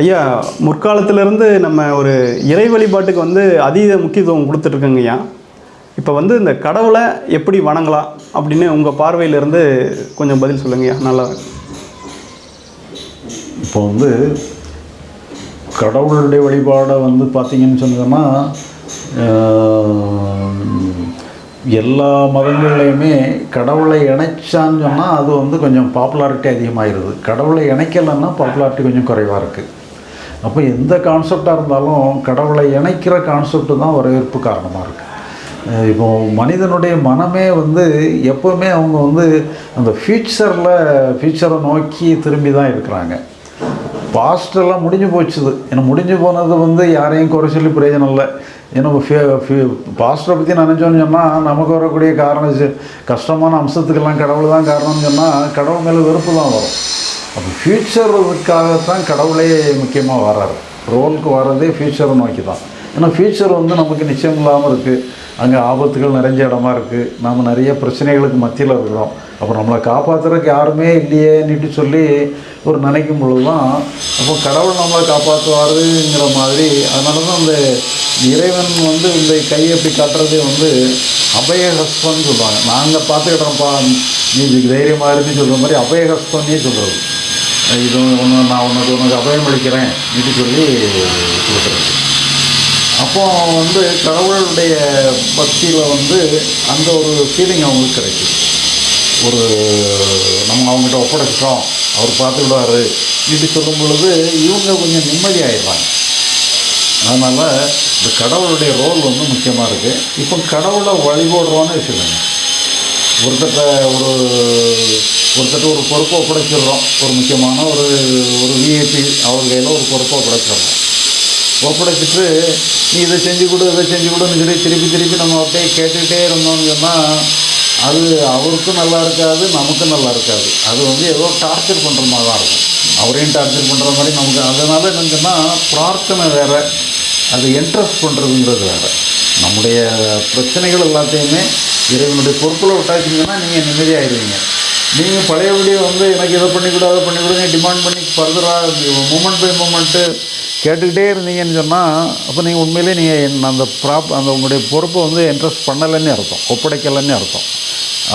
ஐயா முற்காலத்திலிருந்து நம்ம ஒரு இறை வழிபாட்டுக்கு வந்து அதீத முக்கியத்துவம் கொடுத்துட்ருக்கோங்க ஐயா. இப்போ வந்து இந்த கடவுளை எப்படி வணங்கலாம் அப்படின்னு உங்கள் பார்வையிலிருந்து கொஞ்சம் பதில் சொல்லுங்கய்யா நல்லா இருக்கும். இப்போ வந்து கடவுளுடைய வழிபாடை வந்து பார்த்தீங்கன்னு சொன்னோம்னா எல்லா மதங்கள்லேயுமே கடவுளை இணைச்சான்னு சொன்னால் அது வந்து கொஞ்சம் பாப்புலாரிட்டி அதிகமாகிடுது கடவுளை இணைக்கலைன்னா பாப்புலாரிட்டி கொஞ்சம் குறைவாக இருக்குது அப்போ எந்த கான்செப்டாக இருந்தாலும் கடவுளை இணைக்கிற கான்செப்ட் தான் வரவேற்பு காரணமாக இருக்குது இப்போ மனிதனுடைய மனமே வந்து எப்போவுமே அவங்க வந்து அந்த ஃப்யூச்சரில் ஃப்யூச்சரை நோக்கி திரும்பி தான் இருக்கிறாங்க. பாஸ்டெல்லாம் முடிஞ்சு போச்சுது. ஏன்னா முடிஞ்சு போனது வந்து யாரையும் குறை சொல்லி பிரயோஜனம் இல்லை. ஏன்னா பாஸ்டரை பற்றி நினச்சோன்னு சொன்னால் நமக்கு வரக்கூடிய காரணம் கஷ்டமான அம்சத்துக்கெல்லாம் கடவுள் தான் காரணம்னு சொன்னால் கடவுள் மேலே வெறுப்பு தான் வரும். அப்போ ஃப்யூச்சருக்காகத்தான் கடவுளே முக்கியமாக வர்றாரு. ரோலுக்கு வர்றதே ஃப்யூச்சரை நோக்கி தான் ஏன்னா ஃப்யூச்சர் வந்து நமக்கு நிச்சயம் இல்லாமல் இருக்குது அங்கே ஆபத்துகள் நிறைஞ்ச இடமா இருக்குது நாம் நிறைய பிரச்சனைகளுக்கு மத்தியில் இருக்கிறோம். அப்போ நம்மளை காப்பாற்றுறதுக்கு யாருமே இல்லையேன்னுட்டு சொல்லி ஒரு நினைக்கும் பொழுது தான் அப்போ கடவுள் நம்மளை காப்பாற்றுவாருங்கிற மாதிரி அதனால தான் அந்த இறைவன் வந்து இந்த கையை எப்படி காட்டுறதே வந்து அபயஹஸ்தம்னு சொல்லுவாங்க. நாங்கள் பார்த்துக்கிட்டோம்ப்பா நீ இதுக்கு தைரியமாக இருந்து சொல்கிற மாதிரி அபயஹஸ்பன்னே சொல்கிறது இது ஒன்று நான் உனக்கு உனக்கு அபயம் அளிக்கிறேன் இது சொல்லி கொடுக்குறது அப்போ வந்து கடவுளுடைய பக்தியில் வந்து அந்த ஒரு ஃபீலிங் அவங்களுக்கு கிடைக்குது. ஒரு நம்ம அவங்ககிட்ட ஒப்படைச்சிட்டோம் அவர் பார்த்துக்கிடுவாரு இப்படி சொல்லும் பொழுது இவங்க கொஞ்சம் நிம்மதியாயிடுறாங்க அதனால் இந்த கடவுளுடைய ரோல் வந்து முக்கியமாக இருக்குது இப்போ கடவுளை வழிபடுறோன்னு வச்சுக்கோங்க. ஒருத்தட்ட ஒரு ஒருத்தட்ட ஒரு பொறுப்பை ஒப்படைச்சிடுறோம். ஒரு முக்கியமான ஒரு ஒரு விஐபி அவர் கையில் ஒரு பொறுப்பை ஒப்படைச்சிடுறோம். ஒப்படைச்சிட்டு நீ இதை செஞ்சு கொடு இதை செஞ்சு கொடுன்னு சொல்லி திருப்பி திருப்பி நம்ம அப்படியே கேட்டுக்கிட்டே இருந்தோம்னு சொன்னால் அது அவருக்கும் நல்லா இருக்காது நமக்கும் நல்லா இருக்காது. அது வந்து ஏதோ டார்ச்சர் பண்ணுற மாதிரி தான் இருக்கும். அவரையும் டார்ச்சர் பண்ணுற மாதிரி நமக்கு அதனால் என்னன்னு சொன்னால் பிரார்த்தனை வேறு அது இன்ட்ரெஸ்ட் பண்ணுறதுங்கிறது வேறு. நம்முடைய பிரச்சனைகள் எல்லாத்தையுமே இறைவனுடைய பொறுப்பில் விட்டாச்சிங்கன்னா நீங்கள் நிம்மதியாகிடுவீங்க நீங்கள் பழையபடி வந்து எனக்கு இதை பண்ணி கொடு அதை பண்ணி கொடுங்க டிமாண்ட் பண்ணி ஃபர்தராக மூமெண்ட் பை மூமெண்ட்டு கேட்டுக்கிட்டே இருந்தீங்கன்னு சொன்னால் அப்போ நீங்கள் உண்மையிலே நீங்கள் அந்த ப்ராப் அந்த உங்களுடைய பொறுப்பை வந்து என்ட்ரெஸ்ட் பண்ணலைன்னு அர்த்தம் ஒப்படைக்கலைன்னு அர்த்தம்.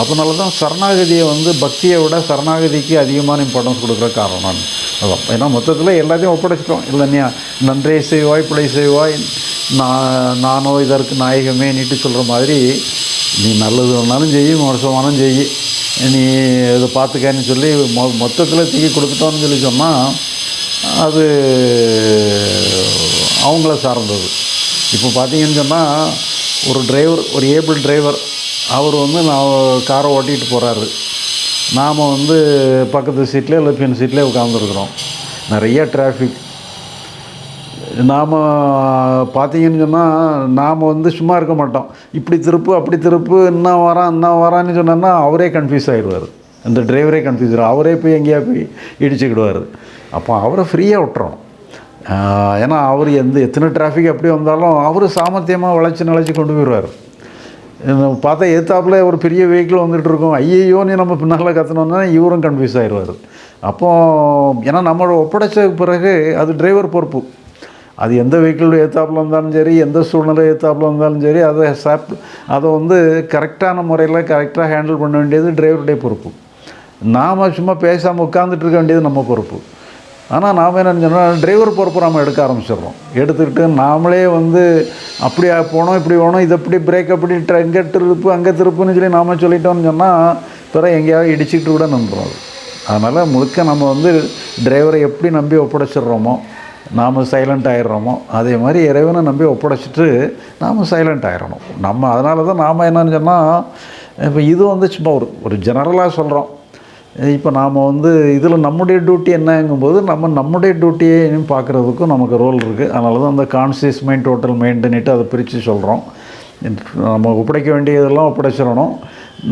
அதனால தான் சரணாகதியை வந்து பக்தியை விட சரணாகதிக்கு அதிகமான இம்பார்ட்டன்ஸ் கொடுக்குற காரணம். அதான். ஏன்னா மொத்தத்தில் எல்லாத்தையும் ஒப்படைச்சிட்டோம். இல்லைன்னா நன்றே செய்வாய் பிழை செய்வாய் நான் நானோ இதற்கு நாயகமே நீட்டு சொல்கிற மாதிரி நீ நல்லது வேணாலும் செய் மோசமானாலும் செய். நீ இதை பார்த்துக்கன்னு சொல்லி மொ மொத்தத்தில் தூக்கி கொடுத்துட்டோன்னு சொல்லி சொன்னால் அது அவங்கள சார்ந்தது. இப்போ பார்த்தீங்கன்னு சொன்னால் ஒரு டிரைவர் ஒரு ஏபிள் டிரைவர் அவர் வந்து நான் காரை ஓட்டிகிட்டு போகிறாரு நாம் வந்து பக்கத்து சீட்லேயே இல்லை பின் சீட்லேயே உட்காந்துருக்குறோம் நிறைய டிராஃபிக் நாம் பார்த்தீங்கன்னு சொன்னால் நாம் வந்து சும்மா இருக்க மாட்டோம். இப்படி திருப்பு அப்படி திருப்பு என்ன வரான் என்ன வரான்னு சொன்னோன்னா அவரே கன்ஃபியூஸ் ஆகிடுவார் இந்த டிரைவரே கன்ஃபியூஸ் ஆகிடும் அவரே போய் எங்கேயா போய் இடிச்சுக்கிடுவார். அப்போ அவரை ஃப்ரீயாக விட்டுறோம் ஏன்னா அவர் எந்த எத்தனை டிராஃபிக் எப்படி வந்தாலும் அவர் சாமர்த்தியமாக வளைச்சி நிலச்சி கொண்டு போயிடுவார். பார்த்தா எதிர்த்தாப்புல ஒரு பெரிய வெஹிக்கிள் வந்துட்டு இருக்கோம். ஐயையோன்னு நம்ம பின்னால் கத்தணுன்னா இவரும் கன்ஃபியூஸ் ஆயிடுவார். அப்போது ஏன்னா நம்மளோட ஒப்படைச்ச பிறகு அது டிரைவர் பொறுப்பு. அது எந்த வெஹிக்கிள் ஏற்றாப்புல இருந்தாலும் சரி எந்த சூழ்நிலை ஏற்றாப்புல இருந்தாலும் சரி அதை சாப் அதை வந்து கரெக்டான முறையில் கரெக்டாக ஹேண்டில் பண்ண வேண்டியது டிரைவருடைய பொறுப்பு. நாம் சும்மா பேசாமல் உட்காந்துட்டு இருக்க வேண்டியது நம்ம பொறுப்பு. ஆனால் நாம் என்ன சொன்னால் டிரைவர் பொறுப்பு நம்ம எடுக்க ஆரம்பிச்சிடுறோம். எடுத்துக்கிட்டு நாமளே வந்து அப்படி போனோம் இப்படி போனோம் இது அப்படி பிரேக் அப்படி ட்ர- இங்கே திருப்பு அங்கே திருப்புன்னு சொல்லி நாம் சொல்லிட்டோம்னு சொன்னால் பிறகு எங்கேயாவது இடிச்சிட்டு கூட நம்புறோம் அதனால் முழுக்க நம்ம வந்து டிரைவரை எப்படி நம்பி ஒப்படைச்சிடுறோமோ நாம் சைலண்ட் ஆகிடுறோமோ அதே மாதிரி இறைவனை நம்பி ஒப்படைச்சிட்டு நாம் சைலண்ட் ஆகிடணும் நம்ம அதனால தான் நாம் என்னன்னு சொன்னால் இப்போ இது வந்து சும்மா ஒரு ஒரு ஜெனரலாக சொல்கிறோம் இப்போ நாம் வந்து இதில் நம்முடைய டியூட்டி என்னங்கும்போது நம்ம நம்முடைய டியூட்டியையும் பார்க்குறதுக்கும் நமக்கு ரோல் இருக்குது அதனால தான் அந்த கான்சியஸ் மைண்ட் டோட்டல் மைண்டுன்னுட்டு அதை பிரித்து சொல்கிறோம் நம்ம ஒப்படைக்க வேண்டியதெல்லாம் ஒப்படைச்சிடணும்.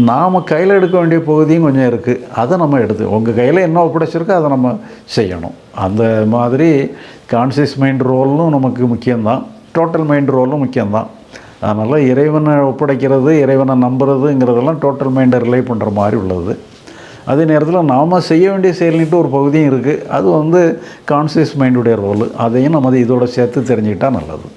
நாம் கையில் எடுக்க வேண்டிய பகுதியும் கொஞ்சம் இருக்குது அதை நம்ம எடுத்து உங்கள் கையில் என்ன ஒப்படைச்சிருக்கோ அதை நம்ம செய்யணும். அந்த மாதிரி கான்சியஸ் மைண்ட் ரோலும் நமக்கு முக்கியம்தான். டோட்டல் மைண்ட் ரோலும் முக்கியம்தான். அதனால் இறைவனை ஒப்படைக்கிறது இறைவனை நம்புறதுங்கிறதெல்லாம் டோட்டல் மைண்டை ரிலே பண்ணுற மாதிரி உள்ளது. அதே நேரத்தில் நாம் செய்ய வேண்டிய செயல்னுட்டு ஒரு பகுதியும் இருக்குது அது வந்து கான்சியஸ் மைண்டுடைய ரோல் அதையும் நம்ம இதோட சேர்த்து தெரிஞ்சுக்கிட்டால் நல்லது.